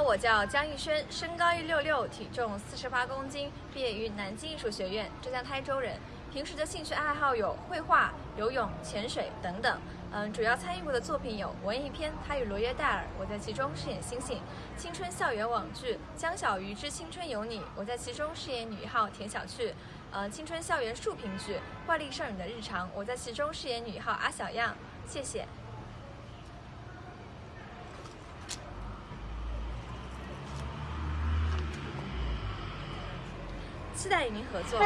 我叫江逸轩，身高一六六，体重四十八公斤，毕业于南京艺术学院，浙江台州人。平时的兴趣爱好有绘画、游泳、潜水等等。嗯，主要参与过的作品有文艺片《他与罗约戴尔》，我在其中饰演星星；青春校园网剧《江小鱼之青春有你》，我在其中饰演女一号田小趣。呃，青春校园竖屏剧《怪力少女的日常》，我在其中饰演女一号阿小样。谢谢。期待与您合作。